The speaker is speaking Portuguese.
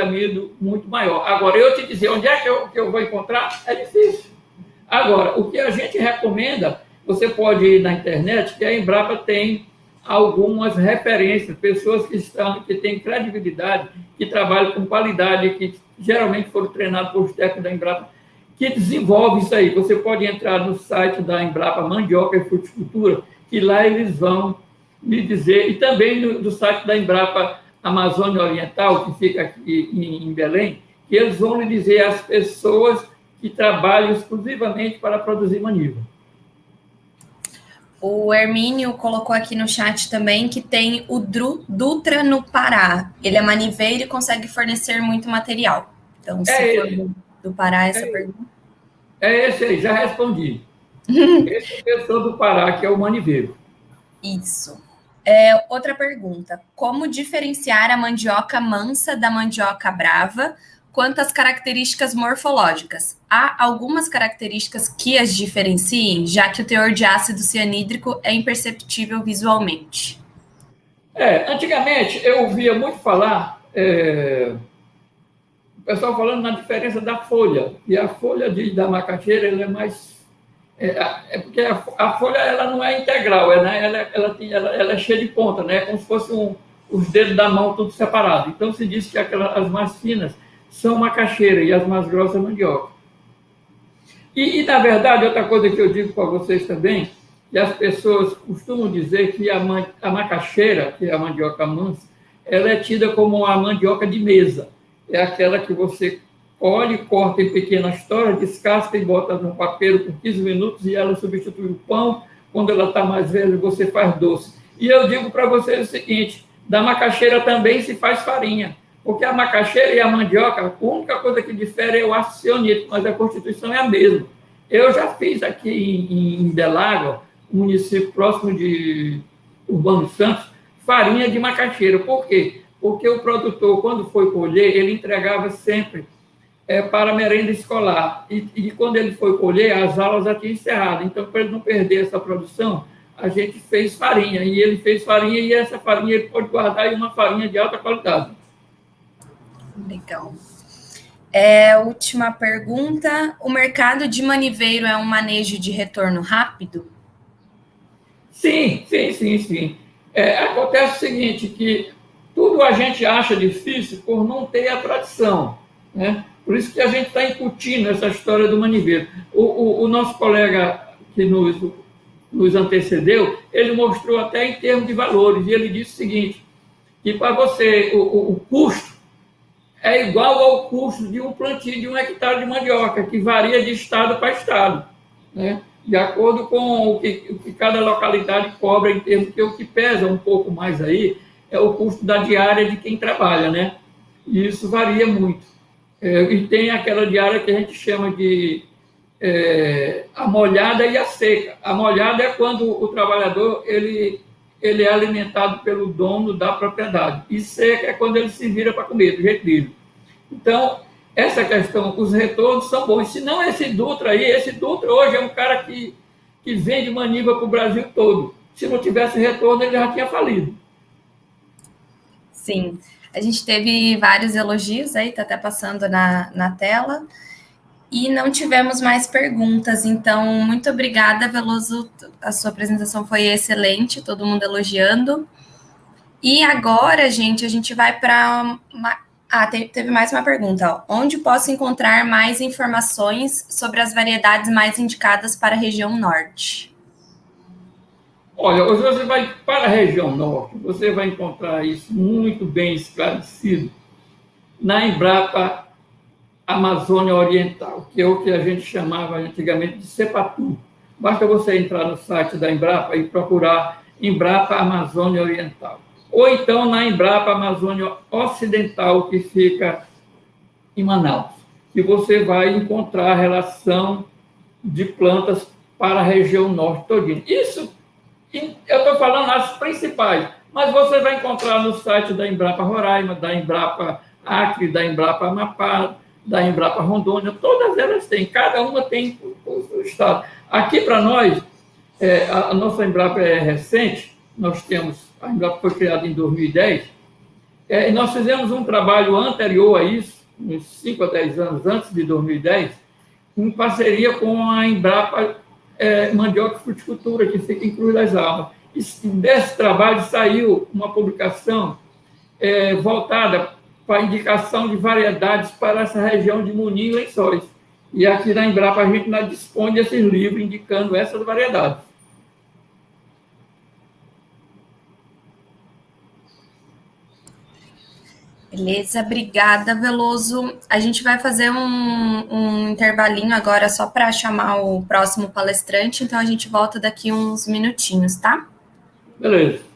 amido muito maior. Agora, eu te dizer onde é que eu, que eu vou encontrar, é difícil. Agora, o que a gente recomenda, você pode ir na internet, que a Embrapa tem algumas referências, pessoas que estão, que têm credibilidade, que trabalham com qualidade, que geralmente foram treinados por técnicos da Embrapa, que desenvolve isso aí. Você pode entrar no site da Embrapa Mandioca e Fruticultura, que lá eles vão lhe dizer, e também no, do site da Embrapa Amazônia Oriental, que fica aqui em, Belém, que eles vão lhe dizer as pessoas que trabalham exclusivamente para produzir maniva. O Hermínio colocou aqui no chat também que tem o Dru, Dutra no Pará. Ele é maniveiro e consegue fornecer muito material. Então, se é for do, do Pará, essa é pergunta. É esse aí, já respondi. esse é a pessoa do Pará, que é o maniveiro. Isso. É, outra pergunta: como diferenciar a mandioca mansa da mandioca brava? quanto às características morfológicas. Há algumas características que as diferenciem, já que o teor de ácido cianídrico é imperceptível visualmente. É, antigamente eu ouvia muito falar, é, o pessoal falando na diferença da folha, e a folha de, da macaxeira ela é mais. É, é porque a, a, folha ela não é integral, é, né, ela, ela, ela, ela, é cheia de ponta, né, é como se fosse um, os dedos da mão tudo separado. Então se diz que as mais finas são macaxeira e as mais grossas mandioca. E, e, na verdade, outra coisa que eu digo para vocês também, que as pessoas costumam dizer que a, man, a macaxeira, que é a mandioca mansa, ela é tida como a mandioca de mesa. É aquela que você colhe, corta em pequenas toras, descasca e bota no papel por 15 minutos e ela substitui o pão. Quando ela está mais velha, você faz doce. E eu digo para vocês o seguinte, da macaxeira também se faz farinha. Porque a macaxeira e a mandioca, a única coisa que difere é o cianídrico, mas a constituição é a mesma. Eu já fiz aqui em, em Belágua, município próximo de Urbano Santos, farinha de macaxeira. Por quê? Porque o produtor, quando foi colher, ele entregava sempre é, para merenda escolar. E, e, quando ele foi colher, as aulas já tinham encerrado. Então, para ele não perder essa produção, a gente fez farinha. E ele fez farinha, e essa farinha ele pode guardar em uma farinha de alta qualidade. Legal. É, última pergunta: o mercado de maniveiro é um manejo de retorno rápido? Sim, sim, sim, sim. É, acontece o seguinte, que tudo a gente acha difícil por não ter a tradição, né? Por isso que a gente está incutindo essa história do maniveiro. O, o, o nosso colega que nos, nos antecedeu, ele mostrou até em termos de valores, e ele disse o seguinte, que para você, o, o, o custo é igual ao custo de um plantio de um hectare de mandioca, que varia de estado para estado, né? de acordo com o que, o que cada localidade cobra em termos, que o que pesa um pouco mais aí é o custo da diária de quem trabalha, né? E isso varia muito. É, e tem aquela diária que a gente chama de é, a molhada e a seca. A molhada é quando o trabalhador ele, ele é alimentado pelo dono da propriedade. E seca é quando ele se vira para comer, do jeito dele. Então, essa questão, os retornos são bons. Se não esse Dutra aí, esse Dutra hoje é um cara que, que vende maniva para o Brasil todo. Se não tivesse retorno, ele já tinha falido. Sim. A gente teve vários elogios aí, está até passando na, na tela. E não tivemos mais perguntas, então muito obrigada, Veloso. A sua apresentação foi excelente, todo mundo elogiando. E agora, gente, a gente vai para ah, teve mais uma pergunta. Ó. Onde posso encontrar mais informações sobre as variedades mais indicadas para a região norte? Olha, hoje você vai para a região norte, você vai encontrar isso muito bem esclarecido na Embrapa Amazônia Oriental, que é o que a gente chamava antigamente de CEPATU. Basta você entrar no site da Embrapa e procurar Embrapa Amazônia Oriental ou então na Embrapa Amazônia Ocidental, que fica em Manaus, que você vai encontrar a relação de plantas para a região norte todinha. Isso, eu estou falando as principais, mas você vai encontrar no site da Embrapa Roraima, da Embrapa Acre, da Embrapa Amapá, da Embrapa Rondônia, todas elas têm, cada uma tem o seu estado. Aqui para nós, é, a, nossa Embrapa é recente, nós temos a Embrapa foi criada em 2010, É, nós fizemos um trabalho anterior a isso, uns 5 a 10 anos antes de 2010, em parceria com a Embrapa é, Mandioca e Fruticultura, que fica em Cruz das Almas. E desse trabalho saiu uma publicação é, voltada para indicação de variedades para essa região de Munim e Lençóis. E aqui na Embrapa a gente dispõe desses livros indicando essas variedades. Beleza, obrigada, Veloso. A gente vai fazer um, um intervalinho agora só para chamar o próximo palestrante, então a gente volta daqui uns minutinhos, tá? Beleza.